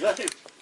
Live.